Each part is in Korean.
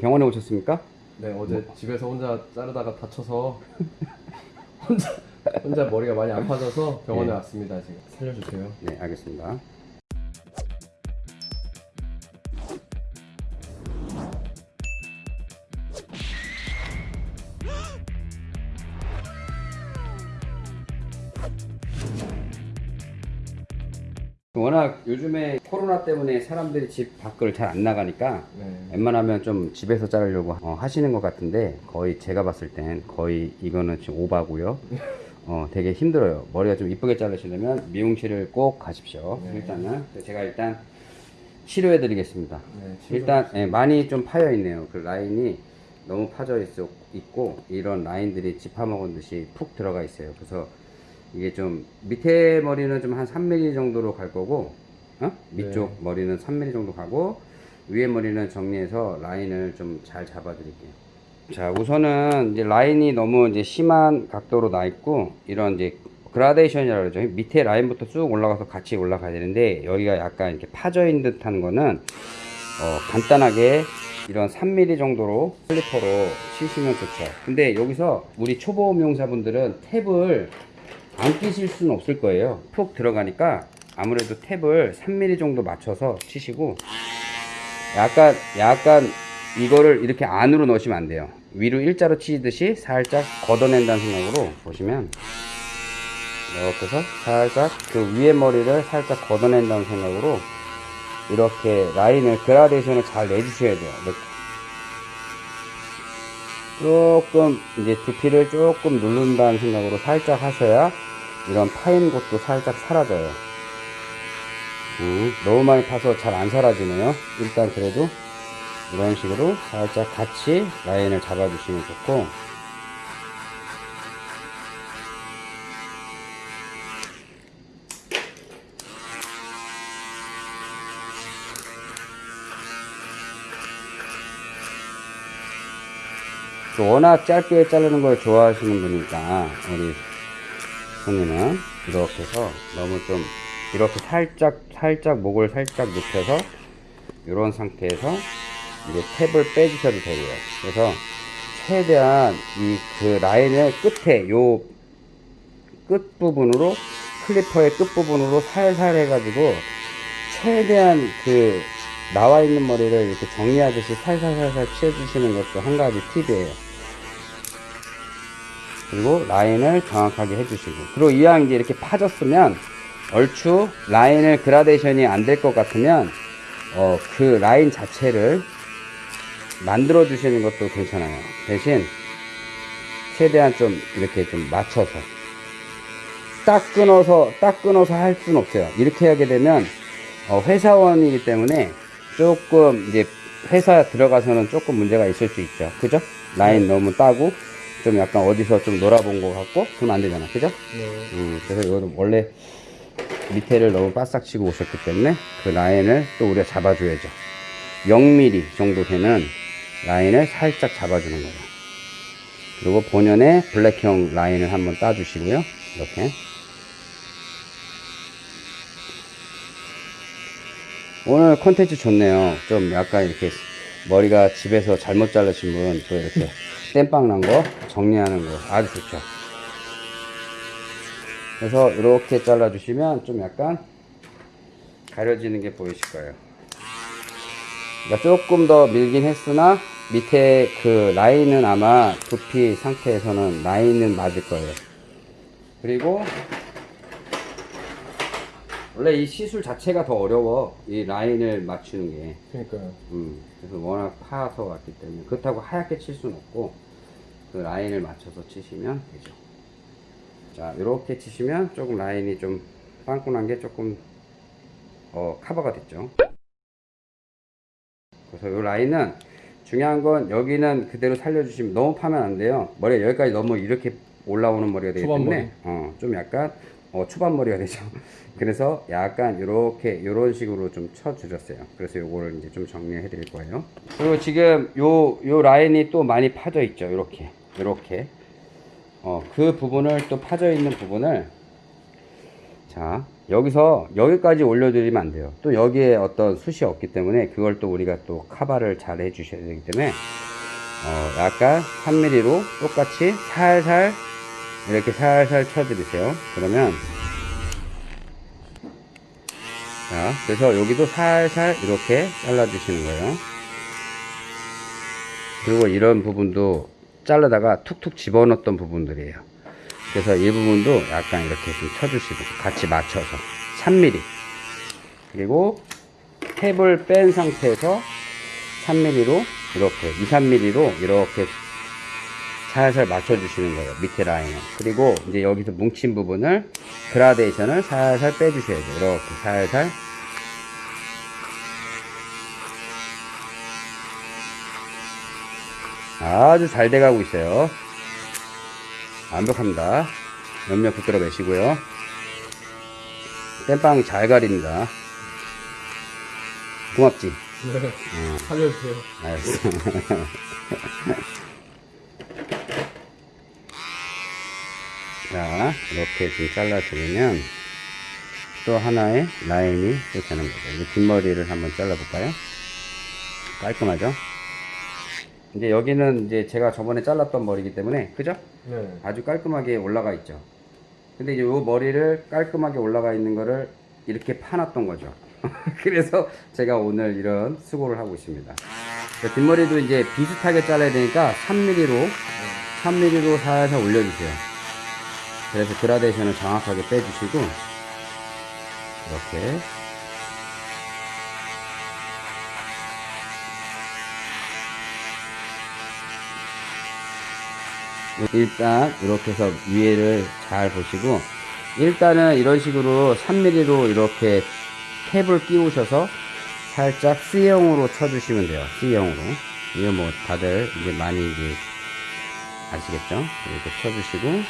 병원에 오셨습니까? 네 어제 집에서 혼자 자르다가 다쳐서 혼자 혼자 머리가 많이 아파져서 병원에 네. 왔습니다 지금 살려주세요. 네, 알겠습니다. 워낙 요즘에 코로나 때문에 사람들이 집 밖을 잘 안 나가니까 네. 웬만하면 좀 집에서 자르려고 어, 하시는 것 같은데 거의 제가 봤을 땐 거의 이거는 지금 오바고요. 어, 되게 힘들어요. 머리가 좀 이쁘게 자르시려면 미용실을 꼭 가십시오. 네. 일단은 제가 일단 치료해 드리겠습니다. 네, 일단 예, 많이 좀 파여 있네요. 그 라인이 너무 파져 있고 이런 라인들이 집파먹은 듯이 푹 들어가 있어요. 그래서 이게 좀 밑에 머리는 좀 한 3mm 정도로 갈 거고 어? 밑쪽 네. 머리는 3mm 정도 가고 위에 머리는 정리해서 라인을 좀 잘 잡아 드릴게요. 자, 우선은 이제 라인이 너무 이제 심한 각도로 나 있고 이런 이제 그라데이션이라고 그러죠. 밑에 라인부터 쭉 올라가서 같이 올라가야 되는데 여기가 약간 이렇게 파져 있는 듯한 거는 어, 간단하게 이런 3mm 정도로 슬리퍼로 치시면 좋죠. 근데 여기서 우리 초보 미용사분들은 탭을 안 끼실 수는 없을 거예요. 푹 들어가니까 아무래도 탭을 3mm 정도 맞춰서 치시고 약간 약간 이거를 이렇게 안으로 넣으시면 안 돼요. 위로 일자로 치듯이 살짝 걷어낸다는 생각으로 보시면 이렇게 해서 살짝 그 위에 머리를 살짝 걷어낸다는 생각으로 이렇게 라인을 그라데이션을 잘 내주셔야 돼요. 이렇게. 조금 이제 두피를 조금 누른다는 생각으로 살짝 하셔야 이런 파인 곳도 살짝 사라져요. 음, 너무 많이 파서 잘 안 사라지네요. 일단 그래도 이런 식으로 살짝 같이 라인을 잡아주시면 좋고 워낙 짧게 자르는 걸 좋아하시는 분이니까 우리 손님은 이렇게 해서 너무 좀 이렇게 살짝 살짝 목을 살짝 눕혀서 이런 상태에서 이제 탭을 빼주셔도 되고요 그래서 최대한 이 그 라인을 끝에 요 끝 부분으로 클리퍼의 끝 부분으로 살살 해가지고 최대한 그 나와 있는 머리를 이렇게 정리하듯이 살살살살 치워주시는 것도 한 가지 팁이에요. 그리고 라인을 정확하게 해주시고 그리고 이왕 이제 이렇게 파졌으면 얼추 라인을 그라데이션이 안 될 것 같으면 어, 그 라인 자체를 만들어 주시는 것도 괜찮아요. 대신 최대한 좀 이렇게 좀 맞춰서 딱 끊어서 딱 끊어서 할 수는 없어요. 이렇게 하게 되면 어, 회사원이기 때문에 조금 이제 회사 들어가서는 조금 문제가 있을 수 있죠. 그죠? 라인 너무 따고 좀 약간 어디서 좀 놀아본 것 같고 그러면 안 되잖아. 그죠? 네. 음, 그래서 이거는 원래 밑에를 너무 바싹 치고 오셨기 때문에 그 라인을 또 우리가 잡아줘야죠. 0mm 정도 되는 라인을 살짝 잡아주는 거예요. 그리고 본연의 블랙형 라인을 한번 따주시고요. 이렇게. 오늘 컨텐츠 좋네요. 좀 약간 이렇게 머리가 집에서 잘못 자르신 분 또 이렇게 땜빵 난 거 정리하는 거 아주 좋죠. 그래서 이렇게 잘라 주시면 좀 약간 가려지는 게 보이실 거예요. 그러니까 조금 더 밀긴 했으나 밑에 그 라인은 아마 두피 상태에서는 라인은 맞을 거예요. 그리고 원래 이 시술 자체가 더 어려워. 이 라인을 맞추는 게. 그러니까요. 음, 그래서 워낙 파서 왔기 때문에 그렇다고 하얗게 칠 수는 없고 그 라인을 맞춰서 치시면 되죠. 자, 이렇게 치시면 조금 라인이 좀 빵꾸난 게 조금 어, 커버가 됐죠. 그래서 이 라인은 중요한 건 여기는 그대로 살려주시면 너무 파면 안 돼요. 머리가 여기까지 너무 이렇게 올라오는 머리가 되기 때문에 어, 좀 약간 어, 초반 머리가 되죠. 그래서 약간 이렇게 이런 식으로 좀 쳐주셨어요. 그래서 요거를 이제 좀 정리해 드릴 거예요. 그리고 지금 요, 요 라인이 또 많이 파져 있죠. 이렇게. 이렇게. 어, 그 부분을 또 파져 있는 부분을 자, 여기서 여기까지 올려드리면 안 돼요. 또 여기에 어떤 숱이 없기 때문에 그걸 또 우리가 또 카바를 잘 해주셔야 되기 때문에 어, 약간 3mm로 똑같이 살살 이렇게 살살 쳐드리세요. 그러면 자, 그래서 여기도 살살 이렇게 잘라 주시는 거예요. 그리고 이런 부분도 자르다가 툭툭 집어넣었던 부분들이에요. 그래서 이 부분도 약간 이렇게 좀 쳐주시고 같이 맞춰서 3mm 그리고 탭을 뺀 상태에서 3mm로 이렇게 2, 3mm로 이렇게 살살 맞춰주시는 거예요. 밑에 라인을. 그리고 이제 여기서 뭉친 부분을 그라데이션을 살살 빼주셔야 돼요. 이렇게 살살. 아주 잘 돼가고 있어요. 완벽합니다. 옆면 붙들어 매시고요. 땜빵이 잘 가립니다. 고맙지? 네. 살려주세요. 알았어. 자, 이렇게 좀 잘라주면 또 하나의 라인이 또 되는 거죠. 뒷머리를 한번 잘라 볼까요? 깔끔하죠? 이제 여기는 이제 제가 저번에 잘랐던 머리이기 때문에, 그죠? 네. 아주 깔끔하게 올라가 있죠. 근데 이제 요 머리를 깔끔하게 올라가 있는 거를 이렇게 파놨던 거죠. 그래서 제가 오늘 이런 수고를 하고 있습니다. 자, 뒷머리도 이제 비슷하게 잘라야 되니까 3mm로 3mm로 살살 올려주세요. 그래서 그라데이션을 정확하게 빼주시고 이렇게 일단 이렇게 해서 위에를 잘 보시고 일단은 이런 식으로 3mm로 이렇게 탭을 끼우셔서 살짝 C형으로 쳐주시면 돼요. C형으로. 이거 뭐 다들 이제 많이 이제 아시겠죠? 이렇게 쳐주시고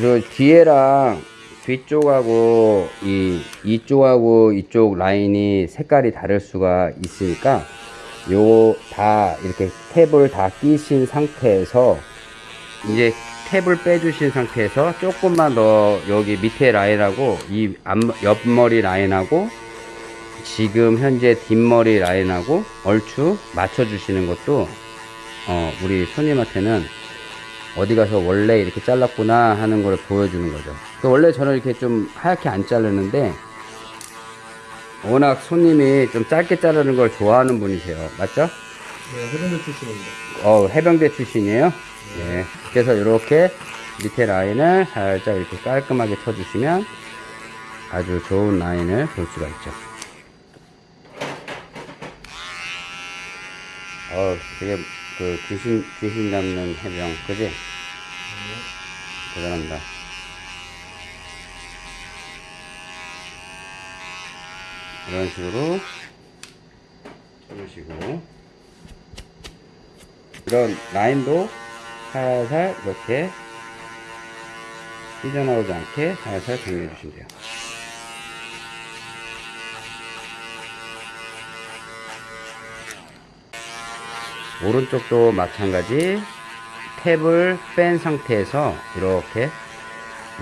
그리고 뒤에랑 뒤쪽하고 이 이쪽하고 이쪽 라인이 색깔이 다를 수가 있으니까 요 다 이렇게 탭을 다 끼신 상태에서 이제 탭을 빼주신 상태에서 조금만 더 여기 밑에 라인하고 이 앞, 옆머리 라인하고 지금 현재 뒷머리 라인하고 얼추 맞춰 주시는 것도 어, 우리 손님한테는 어디 가서 원래 이렇게 잘랐구나 하는 걸 보여주는 거죠. 그 원래 저는 이렇게 좀 하얗게 안 자르는데 워낙 손님이 좀 짧게 자르는 걸 좋아하는 분이세요. 맞죠? 네, 해병대 출신입니다. 어, 해병대 출신이에요. 네. 그래서 이렇게 밑에 라인을 살짝 이렇게 깔끔하게 쳐주시면 아주 좋은 라인을 볼 수가 있죠. 어, 되게 그 귀신, 귀신 잡는 해병, 그지? 대단합니다. 이런 식으로 쳐주시고 이런 라인도 살살 이렇게 삐져나오지 않게 살살 정리해 주시면 돼요. 오른쪽도 마찬가지 탭을 뺀 상태에서 이렇게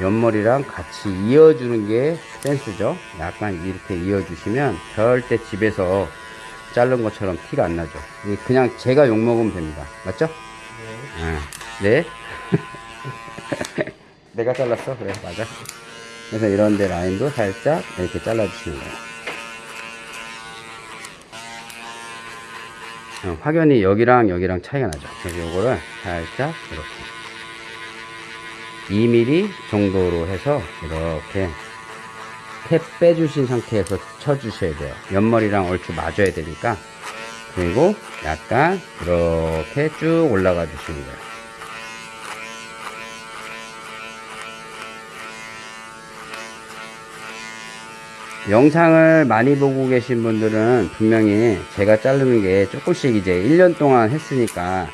옆머리랑 같이 이어주는 게 센스죠. 약간 이렇게 이어주시면 절대 집에서 자른 것처럼 티가 안 나죠. 이게 그냥 제가 욕먹으면 됩니다. 맞죠? 네. 아, 네. 내가 잘랐어? 그래, 맞아. 그래서 이런데 라인도 살짝 이렇게 잘라주시는 거예요. 확연히 여기랑 여기랑 차이가 나죠. 그래서 요거를 살짝 이렇게 2mm 정도로 해서 이렇게 탭 빼주신 상태에서 쳐주셔야 돼요. 옆머리랑 얼추 맞아야 되니까. 그리고 약간 이렇게 쭉 올라가 주시는 거예요. 영상을 많이 보고 계신 분들은 분명히 제가 자르는 게 조금씩 이제 1년 동안 했으니까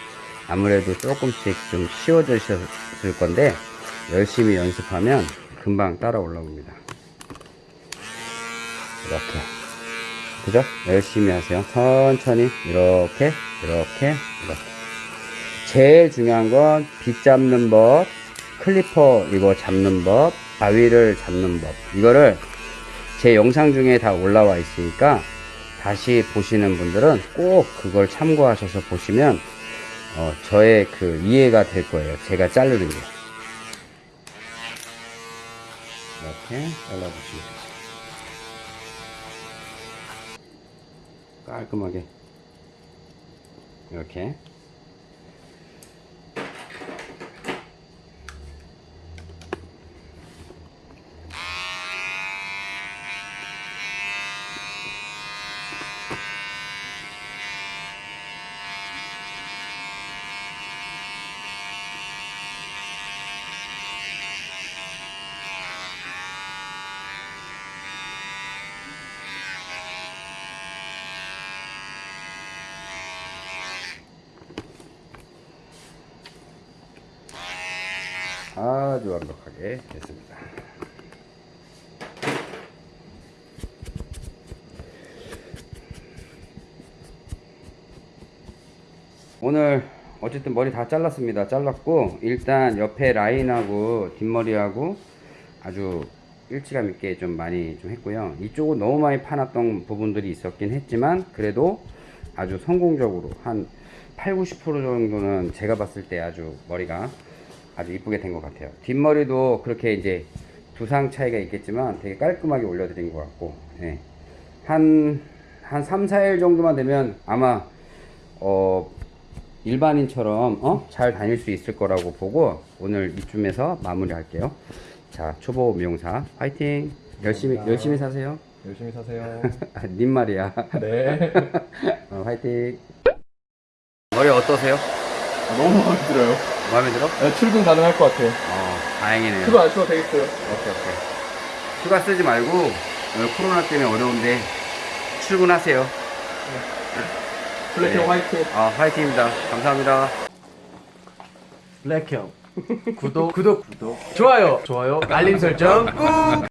아무래도 조금씩 좀 쉬워지셨을 건데 열심히 연습하면 금방 따라 올라옵니다. 이렇게. 그죠? 열심히 하세요. 천천히 이렇게 이렇게 이렇게. 제일 중요한 건 빗 잡는 법, 클리퍼 이거 잡는 법, 바위를 잡는 법. 이거를 제 영상 중에 다 올라와 있으니까 다시 보시는 분들은 꼭 그걸 참고하셔서 보시면 어, 저의 그 이해가 될 거예요. 제가 자르는 게. 이렇게 잘라주시면 깔끔하게 이렇게 아주 완벽하게 됐습니다. 오늘 어쨌든 머리 다 잘랐습니다. 잘랐고 일단 옆에 라인하고 뒷머리하고 아주 일치감 있게 좀 많이 좀 했고요. 이쪽은 너무 많이 파놨던 부분들이 있었긴 했지만 그래도 아주 성공적으로 한 8, 90% 정도는 제가 봤을 때 아주 머리가 아주 이쁘게 된 것 같아요. 뒷머리도 그렇게 이제 두상 차이가 있겠지만 되게 깔끔하게 올려드린 것 같고, 예. 한, 한 3, 4일 정도만 되면 아마, 어, 일반인처럼, 어? 잘 다닐 수 있을 거라고 보고 오늘 이쯤에서 마무리 할게요. 자, 초보 미용사 화이팅! 열심히, 감사합니다. 열심히 사세요. 열심히 사세요. 아, 님 말이야. 네. 어, 화이팅! 머리 어떠세요? 너무 마음에 들어요. 마음에 들어? 네, 출근 가능할 것 같아요. 어, 다행이네요. 그거 안 써도 되겠어요. 오케이 오케이 휴가 쓰지 말고 오늘 코로나 때문에 어려운데 출근하세요 블랙형 네. 화이팅. 아 화이팅입니다 감사합니다 블랙형 구독 구독 구독 좋아요 좋아요 알림 설정 꾹